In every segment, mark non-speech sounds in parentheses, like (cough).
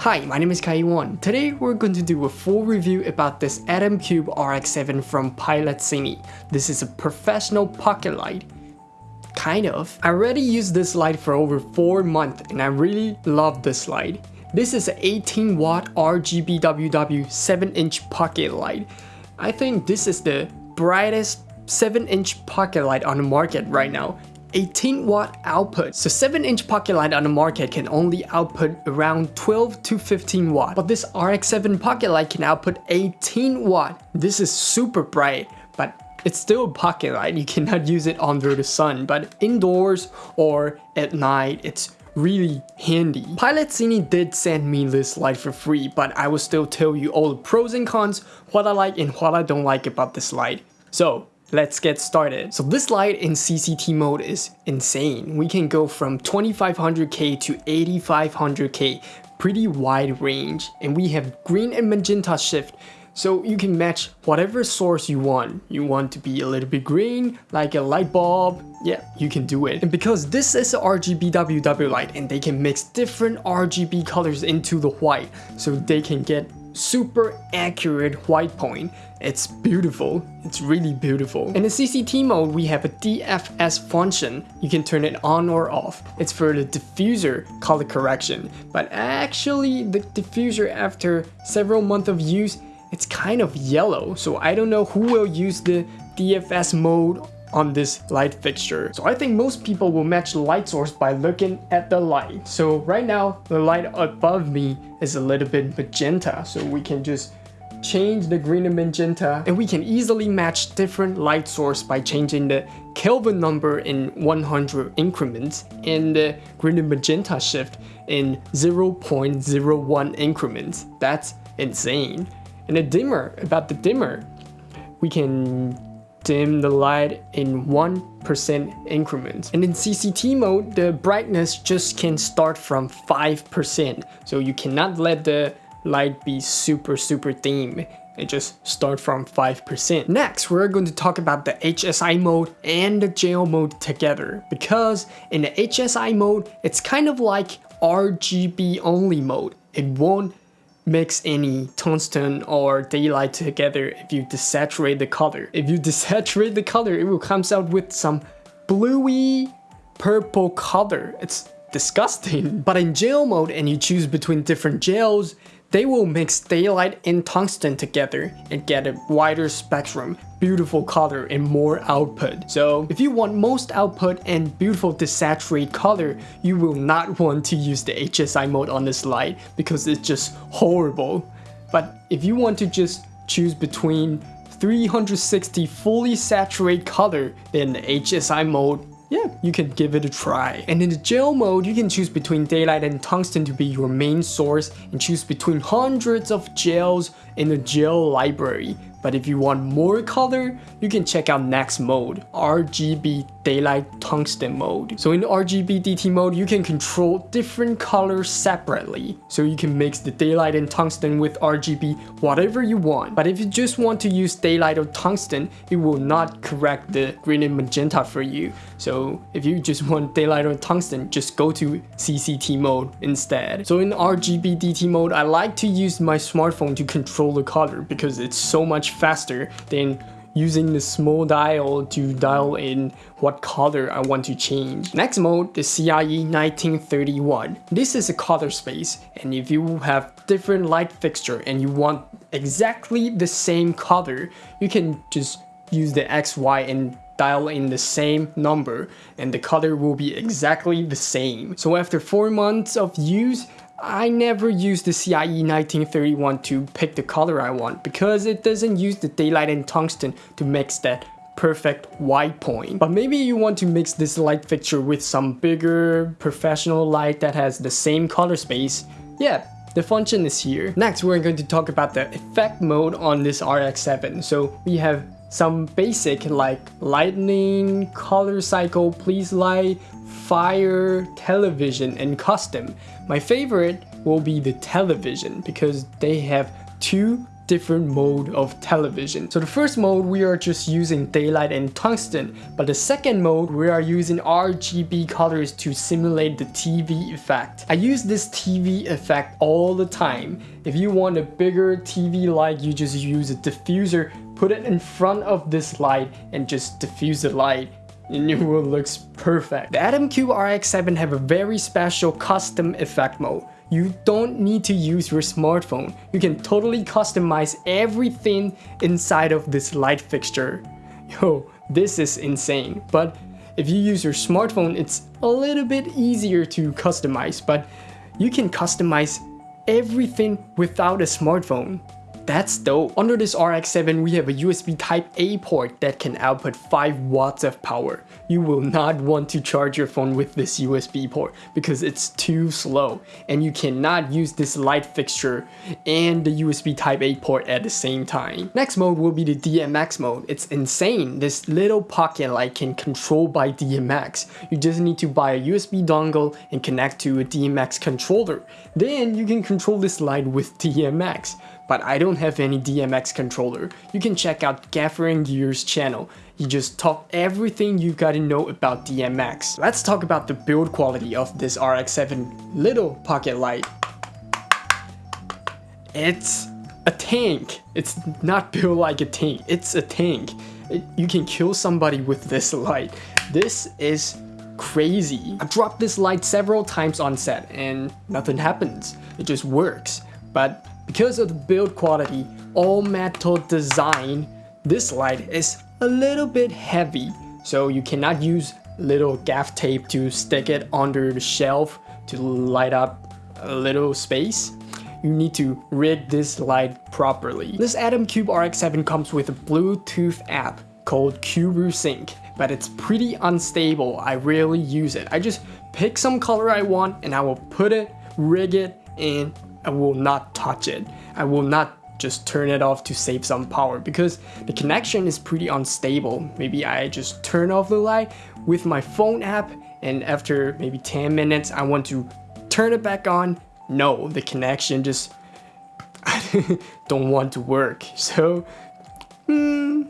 Hi, my name is Kai1. Today we're going to do a full review about this Atom Cube RX7 from Pilot Cine. This is a professional pocket light. Kind of. I already used this light for over 4 months and I really love this light. This is an 18 watt RGBWW 7 inch pocket light. I think this is the brightest 7 inch pocket light on the market right now 18 watt output. So 7 inch pocket light on the market can only output around 12 to 15 watt. But this RX7 pocket light can output 18 watt. This is super bright, but it's still a pocket light. You cannot use it under the sun, but indoors or at night, it's really handy. Pilot Cine did send me this light for free, but I will still tell you all the pros and cons, what I like and what I don't like about this light. So Let's get started. So this light in CCT mode is insane. We can go from 2500K to 8500K, pretty wide range. And we have green and magenta shift, so you can match whatever source you want. You want to be a little bit green, like a light bulb, yeah, you can do it. And because this is a RGBWW light and they can mix different RGB colors into the white, so they can get super accurate white point. It's beautiful. It's really beautiful. In the CCT mode, we have a DFS function. You can turn it on or off. It's for the diffuser color correction. But actually, the diffuser after several months of use, it's kind of yellow. So I don't know who will use the DFS mode on this light fixture. So I think most people will match light source by looking at the light. So right now, the light above me is a little bit magenta. So we can just change the green and magenta and we can easily match different light source by changing the Kelvin number in 100 increments and the green and magenta shift in 0.01 increments. That's insane. And the dimmer, about the dimmer, we can dim the light in 1% increments. And in CCT mode, the brightness just can start from 5%. So you cannot let the light be super super dim. It just start from 5%. Next, we're going to talk about the HSI mode and the gel mode together. Because in the HSI mode, it's kind of like RGB only mode. It won't mix any tungsten or daylight together if you desaturate the color. If you (laughs) desaturate the color, it will come out with some bluey purple color. It's disgusting. (laughs) But in gel mode and you choose between different gels, they will mix daylight and tungsten together and get a wider spectrum, beautiful color and more output. So if you want most output and beautiful desaturated color, you will not want to use the HSI mode on this light because it's just horrible. But if you want to just choose between 360 fully saturated color, then the HSI mode yeah, you can give it a try. And in the gel mode, you can choose between daylight and tungsten to be your main source and choose between hundreds of gels in the gel library. But if you want more color, you can check out next mode, RGB Daylight Tungsten mode. So in RGB DT mode, you can control different colors separately. So you can mix the daylight and tungsten with RGB whatever you want. But if you just want to use daylight or tungsten, it will not correct the green and magenta for you. So if you just want daylight or tungsten, just go to CCT mode instead. So in RGB DT mode, I like to use my smartphone to control the color because it's so much faster than using the small dial to dial in what color I want to change. Next mode, the CIE 1931. This is a color space and if you have different light fixture and you want exactly the same color, you can just use the XY and dial in the same number and the color will be exactly the same. So after 4 months of use, I never use the CIE 1931 to pick the color I want because it doesn't use the daylight and tungsten to mix that perfect white point. But maybe you want to mix this light fixture with some bigger professional light that has the same color space. Yeah, the function is here. Next, we're going to talk about the effect mode on this RX7. So we have some basic like lightning, color cycle, police light, fire, television, and custom. My favorite will be the television because they have two different mode of television. So the first mode we are just using daylight and tungsten, but the second mode we are using RGB colors to simulate the TV effect. I use this TV effect all the time. If you want a bigger TV light, you just use a diffuser, put it in front of this light and just diffuse the light and it will looks perfect. The Atom Cube RX7 have a very special custom effect mode you don't need to use your smartphone. You can totally customize everything inside of this light fixture. (laughs) Yo, this is insane. But if you use your smartphone, it's a little bit easier to customize, but you can customize everything without a smartphone. That's dope. Under this RX7, we have a USB Type-A port that can output 5 watts of power. You will not want to charge your phone with this USB port because it's too slow and you cannot use this light fixture and the USB Type-A port at the same time. Next mode will be the DMX mode. It's insane. This little pocket light can control by DMX. You just need to buy a USB dongle and connect to a DMX controller. Then you can control this light with DMX but I don't have any DMX controller. You can check out Gaffer and Gears channel. He just talk everything you gotta know about DMX. Let's talk about the build quality of this RX-7 little pocket light. It's a tank. It's not built like a tank. It's a tank. It, you can kill somebody with this light. This is crazy. I've dropped this light several times on set and nothing happens. It just works. But because of the build quality, all metal design, this light is a little bit heavy, so you cannot use little gaff tape to stick it under the shelf to light up a little space. You need to rig this light properly. This Atom Cube RX7 comes with a Bluetooth app called Cube Sync, but it's pretty unstable. I rarely use it. I just pick some color I want and I will put it, rig it, and I will not touch it. I will not just turn it off to save some power because the connection is pretty unstable. Maybe I just turn off the light with my phone app and after maybe 10 minutes I want to turn it back on. No, the connection just (laughs) don't want to work. (laughs) So, hmm,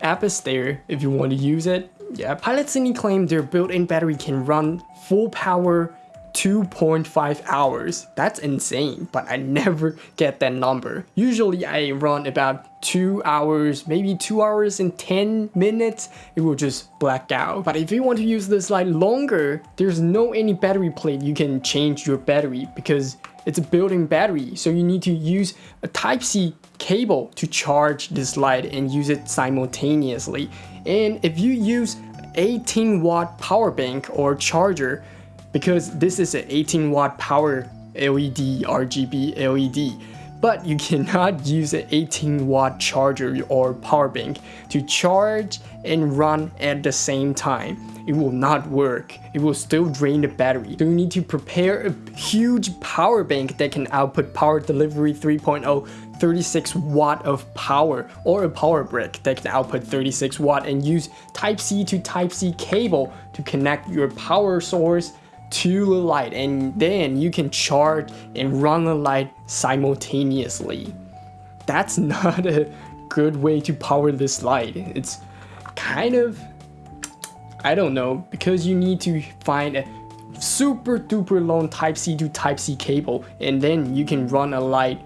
app is there if you want to use it. Yeah, Pilot Cine claim their built-in battery can run full power 2.5 hours. That's insane, but I never get that number. Usually I run about 2 hours, maybe 2 hours and 10 minutes, it will just black out. But if you want to use this light longer, there's no any battery plate you can change your battery because it's a built-in battery. So you need to use a Type-C cable to charge this light and use it simultaneously. And if you use 18 watt power bank or charger, because this is an 18 watt power LED RGB LED but you (laughs) cannot use an 18 watt charger or power bank to charge and run at the same time. It will not work. It will still drain the battery. So you need to prepare a huge power bank that can output power delivery 3.0 36 watt of power or a power brick that can output 36 watt and use type C to type C cable to connect your power source to the light and then you can charge and run the light simultaneously. That's (laughs) not a good way to power this light. It's kind of, I don't know, because you need to find a super duper long Type-C to Type-C cable and then you can run a light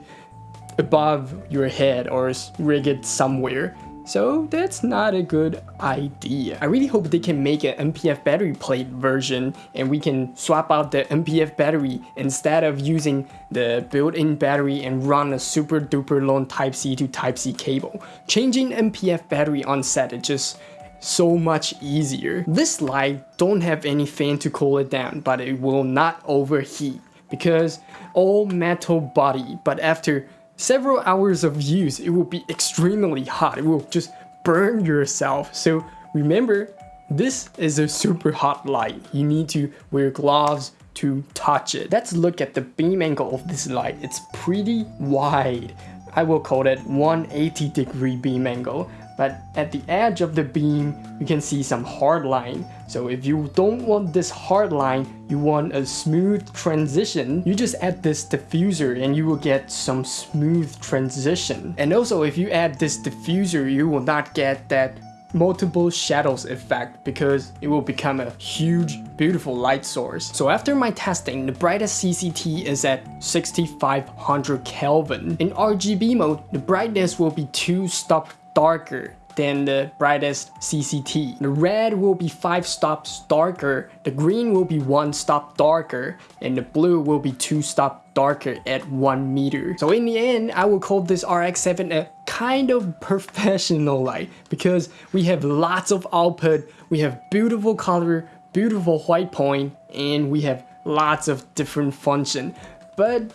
above your head or rig it somewhere so that's not a good idea. I really hope they can make an NP-F battery plate version and we can swap out the NP-F battery instead of using the built-in battery and run a super duper long Type-C to Type-C cable. Changing NP-F battery on set is just so much easier. This light don't have any fan to cool it down, but it will not overheat because all metal body, but after several hours of use, it will be extremely hot. It will just burn yourself. So remember, this is a super hot light. You need to wear gloves to touch it. Let's look at the beam angle of this light. It's pretty wide. I will call it 180 degree beam angle. But at the edge of the beam, you can see some hard line. So if you don't want this hard line, you want a smooth transition, you just add this diffuser and you will get some smooth transition. And also if you add this diffuser, you will not get that multiple shadows effect because it will become a huge beautiful light source. So after my testing, the brightest CCT is at 6500 Kelvin. In RGB mode, the brightness will be 2 stop darker than the brightest CCT. The red will be 5 stops darker, the green will be 1 stop darker, and the blue will be 2 stop darker at 1 meter. So in the end, I will call this RX-7 a kind of (laughs) professional light because we have lots of output, we have beautiful color, beautiful white point, and we have lots of different function. But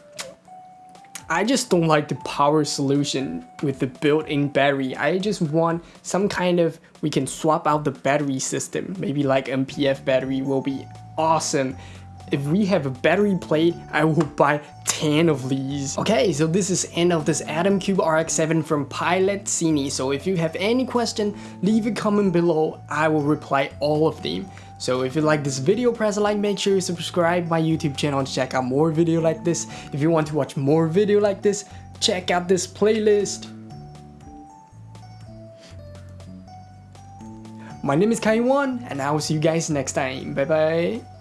I just don't like the power solution with the built-in battery. I just want some kind of, we can swap out the battery system. Maybe like NP-F battery will be awesome. If we have a battery plate, I will (laughs) buy 10 of these. Okay, so this is end of this Atom Cube RX-7 from Pilot Cine. So if you have any question, leave a comment below. I will reply all of them. So if you like this video, press a like, make sure you subscribe my YouTube channel to check out more video like this. If you want to watch more video like this, check out this playlist. My name is Kaiwan, and I will see you guys next time. Bye bye.